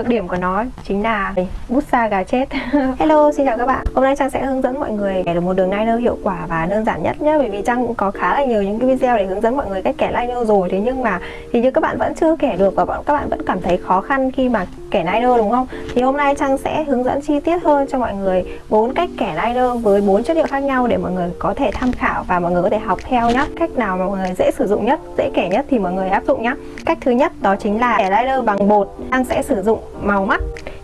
Nhược điểm của nó chính là bút sa gà chết. Hello, xin chào các bạn. Hôm nay Trang sẽ hướng dẫn mọi người kẻ được một đường liner hiệu quả và đơn giản nhất nhé Bởi vì Trang cũng có khá là nhiều những cái video để hướng dẫn mọi người cách kẻ liner rồi. Thế nhưng mà thì như các bạn vẫn chưa kẻ được và các bạn vẫn cảm thấy khó khăn khi mà kẻ liner đúng không? Thì hôm nay Trang sẽ hướng dẫn chi tiết hơn cho mọi người bốn cách kẻ liner với bốn chất liệu khác nhau để mọi người có thể tham khảo và mọi người có thể học theo nhé Cách nào mà mọi người dễ sử dụng nhất, dễ kẻ nhất thì mọi người áp dụng nhé Cách thứ nhất đó chính là kẻ liner bằng bột. Trang sẽ sử dụng màu mắt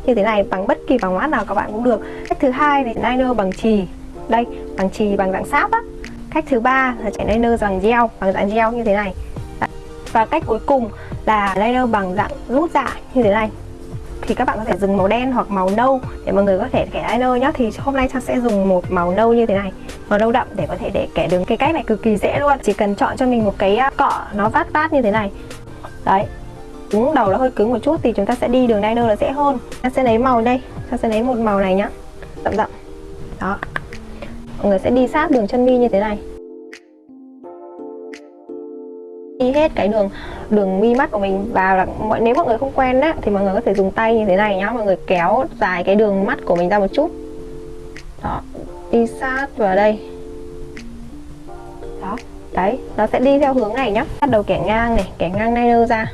như thế này bằng bất kỳ bằng mắt nào các bạn cũng được. Cách thứ hai thì liner bằng chì. Đây bằng chì bằng dạng sáp á. Cách thứ ba là chạy liner bằng gel bằng dạng gel như thế này. Và cách cuối cùng là liner bằng dạng rút dạ như thế này thì các bạn có thể dùng màu đen hoặc màu nâu để mọi người có thể kẻ eyeliner nhé thì hôm nay trang sẽ dùng một màu nâu như thế này, màu nâu đậm để có thể để kẻ đường cái cách này cực kỳ dễ luôn. Chỉ cần chọn cho mình một cái à, cọ nó vát vát như thế này. Đấy, cứng đầu nó hơi cứng một chút thì chúng ta sẽ đi đường eyeliner là dễ hơn. Ta sẽ lấy màu đây ta sẽ lấy một màu này nhá, đậm đậm. Đó, mọi người sẽ đi sát đường chân mi như thế này. Hết cái đường đường mi mắt của mình. Vào là mọi, nếu mọi người không quen á, thì mọi người có thể dùng tay như thế này nhá. Mọi người kéo dài cái đường mắt của mình ra một chút. Đó, đi sát vào đây. Đó, đấy, nó sẽ đi theo hướng này nhá. Bắt đầu kẻ ngang này, kẻ ngang liner ra.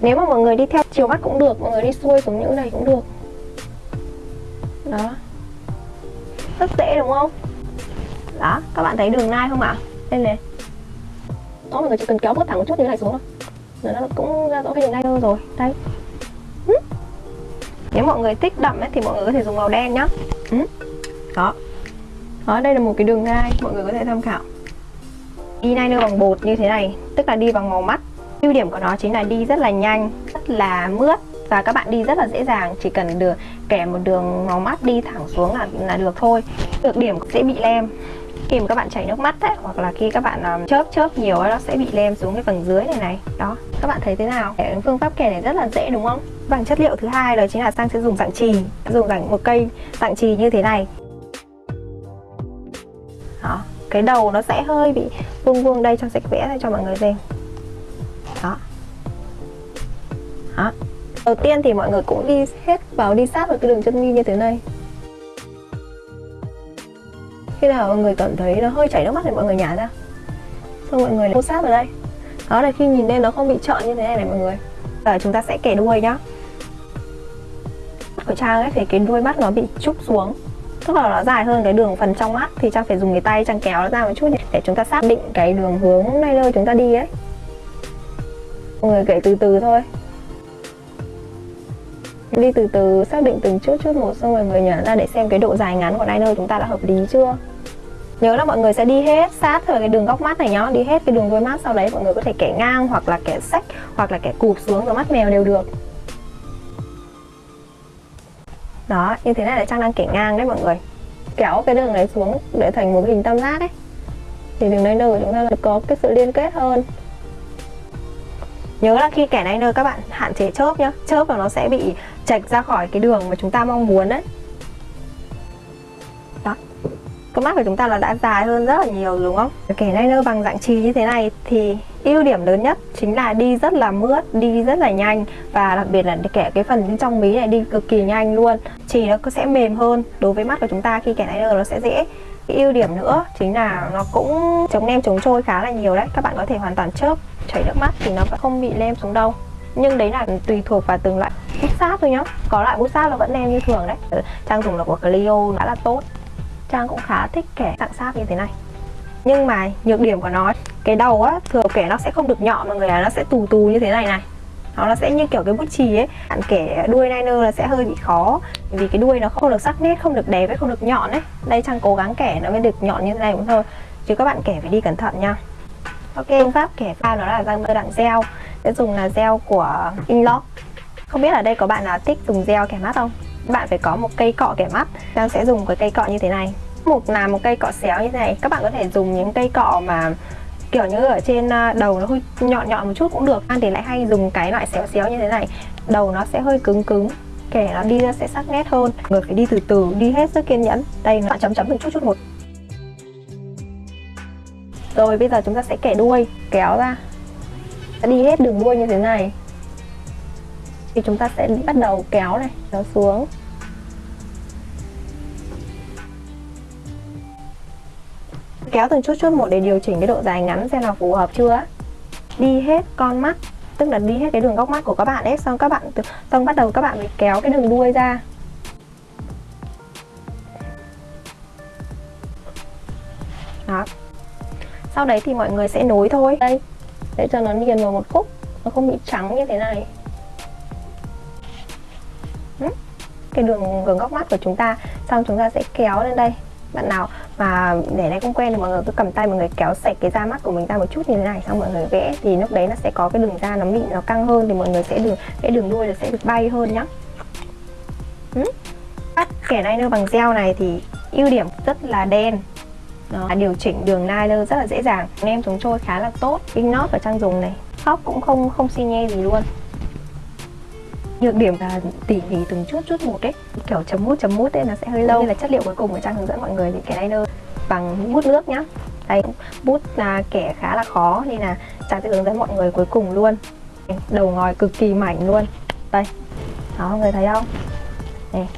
Nếu mà mọi người đi theo chiều mắt cũng được, mọi người đi xuôi xuống những này cũng được. Đó. Rất dễ, đúng không? Đó, các bạn thấy đường nai không ạ? À? đây này đó mọi người chỉ cần kéo bớt thẳng một chút như này xuống thôi. Nó cũng ra rõ cái đường nai rồi. Đây. Ừ. Nếu mọi người thích đậm ấy, thì mọi người có thể dùng màu đen nhá. Ừ. Đó. Đó đây là một cái đường gai mọi người có thể tham khảo. Đi liner bằng bột như thế này tức là đi bằng màu mắt. Ưu điểm của nó chính là đi rất là nhanh rất là mướt và các bạn đi rất là dễ dàng chỉ cần được kẻ một đường màu mắt đi thẳng xuống là là được thôi. Được điểm sẽ bị lem. Khi mà các bạn chảy nước mắt ấy, hoặc là khi các bạn um, chớp chớp nhiều ấy, nó sẽ bị lem xuống cái phần dưới này này. Đó các bạn thấy thế nào? Phương pháp kẻ này rất là dễ đúng không? Bằng chất liệu thứ hai đó chính là sang sẽ dùng dạng trì dùng dạng một cây dạng trì như thế này. Đó cái đầu nó sẽ hơi bị vuông vuông đây cho sạch vẽ ra cho mọi người xem. Đầu tiên thì mọi người cũng đi hết vào đi sát vào cái đường chân mi như thế này. Khi nào mọi người cảm thấy nó hơi chảy nước mắt thì mọi người nhả ra. Xong mọi người hô sát vào đây. Đó là khi nhìn lên nó không bị trợn như thế này này mọi người. Giờ chúng ta sẽ kẻ đuôi nhá. Của trang ấy thì cái đuôi mắt nó bị trúc xuống. Tức là nó dài hơn cái đường phần trong mắt thì trang phải dùng cái tay trang kéo nó ra một chút để chúng ta xác định cái đường hướng này nơi chúng ta đi ấy. Mọi người kể từ từ thôi đi từ từ, xác định từng chút chút một, xong rồi người nhả ra để xem cái độ dài ngắn của liner chúng ta đã hợp lý chưa? Nhớ là mọi người sẽ đi hết sát vào cái đường góc mắt này nhá, đi hết cái đường đuôi mắt, sau đấy mọi người có thể kẻ ngang hoặc là kẻ sách hoặc là kẻ cụp xuống vào mắt mèo đều được. Đó, như thế này là trang đang kẻ ngang đấy mọi người. Kéo cái đường này xuống để thành một cái hình tam giác ấy. Thì đường liner của chúng ta có cái sự liên kết hơn. Nhớ là khi kẻ liner các bạn hạn chế chớp nhá, Chớp là nó sẽ bị chạch ra khỏi cái đường mà chúng ta mong muốn đấy Đó. Con mắt của chúng ta là đã dài hơn rất là nhiều đúng không? Kẻ liner bằng dạng trì như thế này thì ưu điểm lớn nhất chính là đi rất là mướt, đi rất là nhanh Và đặc biệt là kẻ cái phần bên trong mí này đi cực kỳ nhanh luôn. Trì nó sẽ mềm hơn đối với mắt của chúng ta khi kẻ liner nó sẽ dễ. Cái ưu điểm nữa chính là nó cũng chống nem chống trôi khá là nhiều đấy. Các bạn có thể hoàn toàn chớp chảy nước mắt thì nó vẫn không bị lem xuống đâu nhưng đấy là tùy thuộc vào từng loại bút sáp thôi nhá. Có loại bút sáp là vẫn đem như thường đấy. Ừ, trang dùng là của Clio, đã là tốt. Trang cũng khá thích kẻ dạng sáp như thế này. Nhưng mà nhược điểm của nó, cái đầu á, thường kẻ nó sẽ không được nhọn mọi người là nó sẽ tù tù như thế này này. Nó sẽ như kiểu cái bút chì ấy. Bạn kẻ đuôi liner là sẽ hơi bị khó, vì cái đuôi nó không được sắc nét, không được đẹp ấy, không được nhọn ấy. Đây trang cố gắng kẻ nó mới được nhọn như thế này cũng thôi. Chứ các bạn kẻ phải đi cẩn thận nha. Ok, phương pháp kẻ pha nó là răng dạng gel sẽ dùng là gel của Inlock. Không biết ở đây có bạn nào thích dùng gel kẻ mắt không? Bạn phải có một cây cọ kẻ mắt. Giang sẽ dùng cái cây cọ như thế này. Một là một cây cọ xéo như thế này. Các bạn có thể dùng những cây cọ mà kiểu như ở trên ờ, đầu nó hơi nhọn nhọn một chút cũng được. An thì lại hay dùng cái loại xéo xéo như thế này. Đầu nó sẽ hơi cứng cứng, kẻ nó đi ra sẽ sắc nét hơn. Người phải đi từ từ, đi hết sức kiên nhẫn. Đây, nó chấm chấm từng chút chút một. Rồi, bây giờ chúng ta sẽ kẻ đuôi, kéo ra đi hết đường đuôi như thế này. Thì chúng ta sẽ bắt đầu kéo này, kéo xuống. Kéo từng chút chút một để điều chỉnh cái độ dài ngắn xem là phù hợp chưa đi hết con mắt, tức là đi hết cái đường góc mắt của các bạn ấy, xong các bạn xong bắt đầu các bạn mới kéo cái đường đuôi ra. Đó. Sau đấy thì mọi người sẽ nối thôi. Đây để cho nó liền vào một khúc, nó không bị trắng như thế này. Ừ, cái đường gần góc mắt của chúng ta. Xong chúng ta sẽ kéo lên đây. Bạn nào mà để này không quen thì mọi người cứ cầm tay mọi người kéo sạch cái da mắt của mình ra một chút như thế này. Xong mọi người vẽ, thì lúc đấy nó sẽ có cái đường da nó mịn, nó căng hơn thì mọi người sẽ được cái đường đuôi nó sẽ được bay hơn nhá. Ừ. Cắt kẻ liner bằng gel này thì ưu điểm rất là đen đó. À, điều chỉnh đường liner rất là dễ dàng. Em chống trôi khá là tốt. Pin nót và trang dùng này. Khóc cũng không không xi nhê gì luôn. Nhược điểm là tỉ mỉ từng chút chút một ấy, kiểu chấm mút chấm mút ấy nó sẽ hơi lâu. Nên là chất liệu cuối cùng ở trang hướng dẫn mọi người thì cái liner bằng bút nước nhá. Đây bút là kẻ khá là khó. Nên là trang sẽ hướng dẫn mọi người cuối cùng luôn. Đầu ngòi cực kỳ mảnh luôn. Đây. Đó mọi người thấy không? Này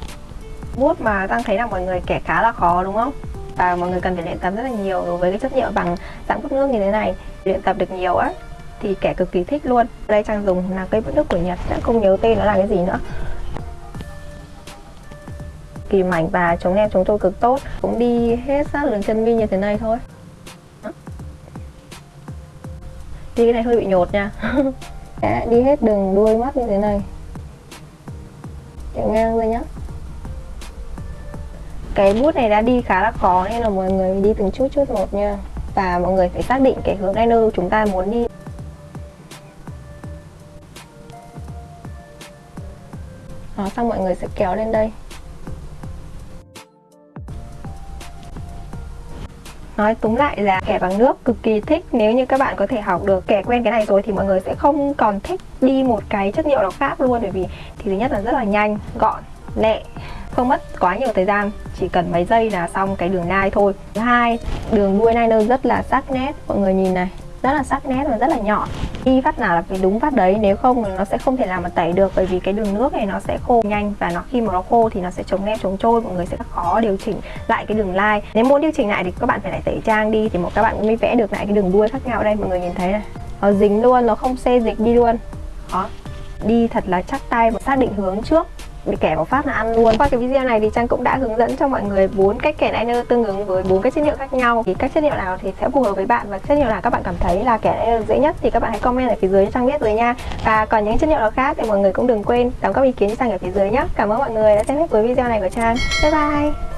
bút mà trang thấy là mọi người kẻ khá là khó đúng không? Và mọi người cần phải luyện tập rất là nhiều đối với cái chất liệu bằng dạng bút nước như thế này. Luyện tập được nhiều á, thì kẻ cực kỳ thích luôn. Đây trang dùng là cây bút nước của nhật đã không nhớ tên nó là cái gì nữa. Kỳ mảnh và chống nem chống trôi cực tốt, cũng đi hết sát đường chân mi như thế này thôi. Đi cái này hơi bị nhột nha. Đi hết đường đuôi mắt như thế này. Chạy ngang rồi nhá cái bút này đã đi khá là khó nên là mọi người đi từng chút chút một nha. Và mọi người phải xác định cái hướng liner chúng ta muốn đi. Đó, xong mọi người sẽ kéo lên đây. Nói túng lại là kẻ bằng nước cực kỳ thích. Nếu như các bạn có thể học được kẻ quen cái này rồi Thì mọi người sẽ không còn thích đi một cái chất liệu nào khác luôn. Bởi vì thì thứ nhất là rất là nhanh, gọn, lẹ. Không mất quá nhiều thời gian Chỉ cần mấy giây là xong cái đường nai thôi. Thứ hai, đường đuôi liner rất là sắc nét Mọi người nhìn này rất là sắc nét và rất là nhọn đi phát nào là phải đúng phát đấy nếu không nó sẽ không thể làm mà tẩy được bởi vì cái đường nước này nó sẽ khô nhanh và nó khi mà nó khô thì nó sẽ chống nem chống trôi mọi người sẽ khó điều chỉnh lại cái đường line nếu muốn điều chỉnh lại thì các bạn phải lại tẩy trang đi thì một các bạn mới vẽ được lại cái đường đuôi khác nhau đây mọi người nhìn thấy này. Nó dính luôn nó không xê dịch đi luôn. Đó đi thật là chắc tay và xác định hướng trước bị kẻ vào phát là ăn luôn. Qua cái video này thì trang cũng đã hướng dẫn cho mọi người bốn cách kẻ liner tương ứng với bốn cái chất liệu khác nhau. Thì các chất liệu nào thì sẽ phù hợp với bạn và chất liệu nào các bạn cảm thấy là kẻ liner dễ nhất thì các bạn hãy comment ở phía dưới cho trang biết rồi nha. Và còn những chất liệu nào khác thì mọi người cũng đừng quên đóng góp ý kiến cho trang ở phía dưới nhé cảm ơn mọi người đã xem hết cuối video này của trang. Bye bye!